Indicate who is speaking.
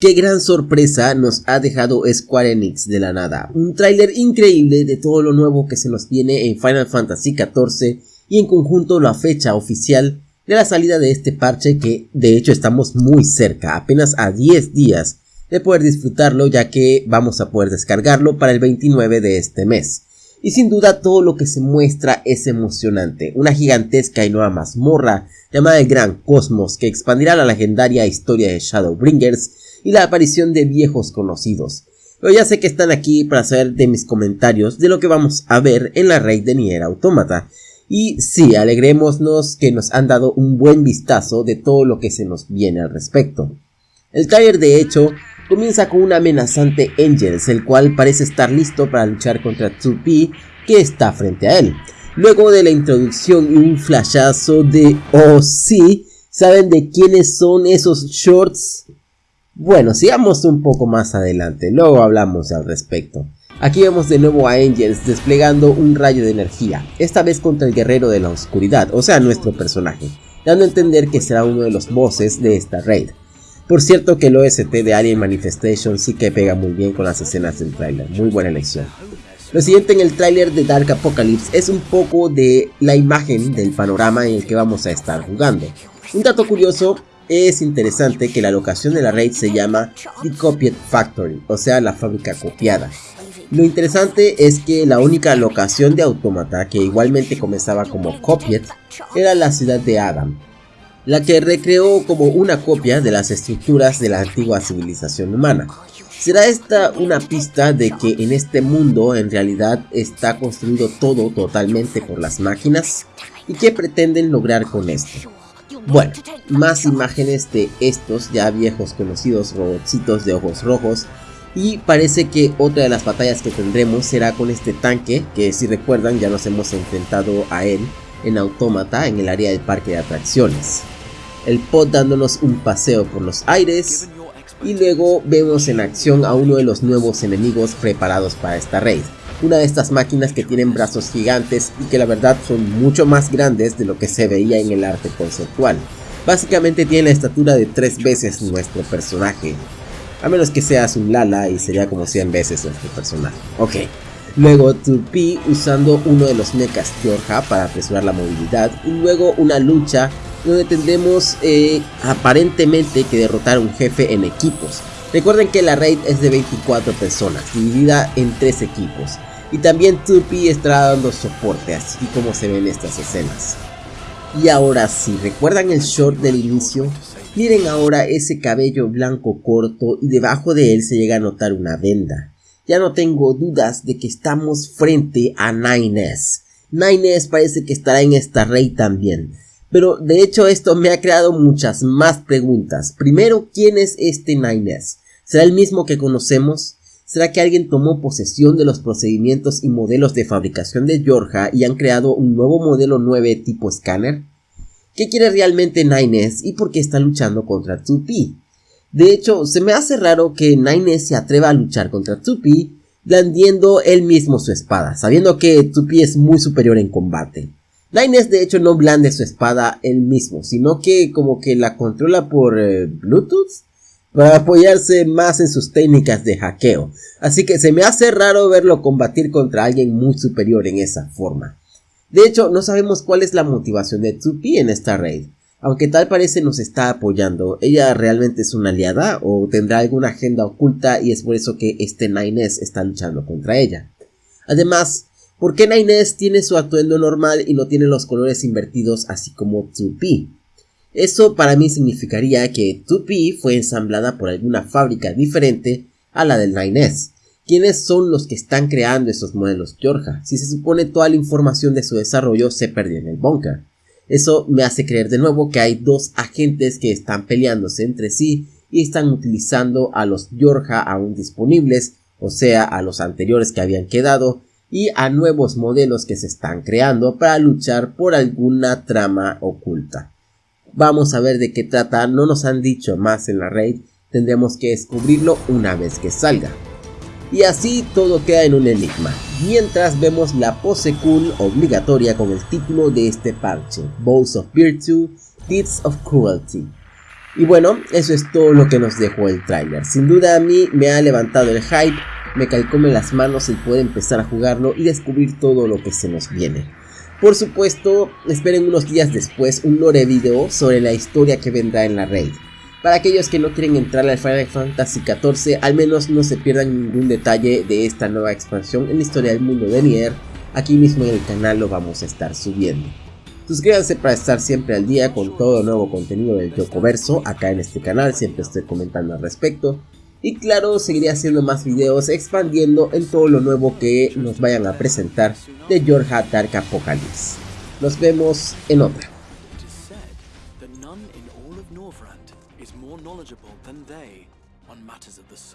Speaker 1: Qué gran sorpresa nos ha dejado Square Enix de la nada. Un tráiler increíble de todo lo nuevo que se nos viene en Final Fantasy XIV y en conjunto la fecha oficial de la salida de este parche que de hecho estamos muy cerca, apenas a 10 días de poder disfrutarlo ya que vamos a poder descargarlo para el 29 de este mes. Y sin duda todo lo que se muestra es emocionante, una gigantesca y nueva mazmorra llamada el Gran Cosmos que expandirá la legendaria historia de Shadowbringers y la aparición de viejos conocidos. Pero ya sé que están aquí para saber de mis comentarios de lo que vamos a ver en la raid de Nier Automata. Y sí, alegrémonos que nos han dado un buen vistazo de todo lo que se nos viene al respecto. El trailer de hecho comienza con un amenazante Angels, el cual parece estar listo para luchar contra 2P que está frente a él. Luego de la introducción y un flashazo de oh sí, ¿saben de quiénes son esos shorts? Bueno, sigamos un poco más adelante, luego hablamos al respecto. Aquí vemos de nuevo a Angels desplegando un rayo de energía, esta vez contra el guerrero de la oscuridad, o sea nuestro personaje, dando a entender que será uno de los bosses de esta raid. Por cierto que el OST de Alien Manifestation sí que pega muy bien con las escenas del tráiler, muy buena elección. Lo siguiente en el tráiler de Dark Apocalypse es un poco de la imagen del panorama en el que vamos a estar jugando. Un dato curioso es interesante que la locación de la raid se llama The Copied Factory, o sea la fábrica copiada. Lo interesante es que la única locación de Automata que igualmente comenzaba como Copied era la ciudad de Adam, la que recreó como una copia de las estructuras de la antigua civilización humana. ¿Será esta una pista de que en este mundo en realidad está construido todo totalmente por las máquinas? ¿Y qué pretenden lograr con esto? Bueno, más imágenes de estos ya viejos conocidos robotcitos de ojos rojos y parece que otra de las batallas que tendremos será con este tanque que si recuerdan ya nos hemos enfrentado a él en Autómata en el área del parque de atracciones. El pod dándonos un paseo por los aires y luego vemos en acción a uno de los nuevos enemigos preparados para esta raid una de estas máquinas que tienen brazos gigantes y que la verdad son mucho más grandes de lo que se veía en el arte conceptual. Básicamente tiene la estatura de 3 veces nuestro personaje. A menos que seas un Lala y sería como 100 veces nuestro personaje. Ok. Luego 2P usando uno de los mechas Georgia para apresurar la movilidad. Y luego una lucha donde tendremos eh, aparentemente que derrotar a un jefe en equipos. Recuerden que la raid es de 24 personas, dividida en 3 equipos. Y también 2P estará dando soporte, así como se ven estas escenas. Y ahora sí, ¿recuerdan el short del inicio? Miren ahora ese cabello blanco corto y debajo de él se llega a notar una venda. Ya no tengo dudas de que estamos frente a Nines. Nines parece que estará en esta rey también. Pero de hecho esto me ha creado muchas más preguntas. Primero, ¿quién es este Nines? ¿Será el mismo que conocemos? ¿Será que alguien tomó posesión de los procedimientos y modelos de fabricación de Georgia y han creado un nuevo modelo 9 tipo escáner? ¿Qué quiere realmente Nines y por qué está luchando contra 2P? De hecho, se me hace raro que Nines se atreva a luchar contra 2P blandiendo él mismo su espada, sabiendo que 2P es muy superior en combate. Nines de hecho no blande su espada él mismo, sino que como que la controla por eh, Bluetooth para apoyarse más en sus técnicas de hackeo, así que se me hace raro verlo combatir contra alguien muy superior en esa forma. De hecho, no sabemos cuál es la motivación de Tsupi en esta raid. Aunque tal parece nos está apoyando, ¿ella realmente es una aliada o tendrá alguna agenda oculta y es por eso que este Nines está luchando contra ella? Además, ¿por qué Nines tiene su atuendo normal y no tiene los colores invertidos así como Tsupi? Eso para mí significaría que 2P fue ensamblada por alguna fábrica diferente a la del 9S. ¿Quiénes son los que están creando esos modelos Georgia? Si se supone toda la información de su desarrollo se perdió en el bunker. Eso me hace creer de nuevo que hay dos agentes que están peleándose entre sí y están utilizando a los Georgia aún disponibles, o sea, a los anteriores que habían quedado, y a nuevos modelos que se están creando para luchar por alguna trama oculta. Vamos a ver de qué trata, no nos han dicho más en la raid, tendremos que descubrirlo una vez que salga. Y así todo queda en un enigma, mientras vemos la pose cool obligatoria con el título de este parche, Balls of Virtue, Deeds of Cruelty. Y bueno, eso es todo lo que nos dejó el tráiler. Sin duda a mí me ha levantado el hype, me calcome las manos el poder empezar a jugarlo y descubrir todo lo que se nos viene. Por supuesto, esperen unos días después un lore video sobre la historia que vendrá en la raid. Para aquellos que no quieren entrar al Final Fantasy XIV, al menos no se pierdan ningún detalle de esta nueva expansión en la historia del mundo de Nier, aquí mismo en el canal lo vamos a estar subiendo. Suscríbanse para estar siempre al día con todo nuevo contenido del Verso, acá en este canal siempre estoy comentando al respecto. Y claro, seguiré haciendo más videos expandiendo en todo lo nuevo que nos vayan a presentar de George Dark Apocalypse. Nos vemos en otra.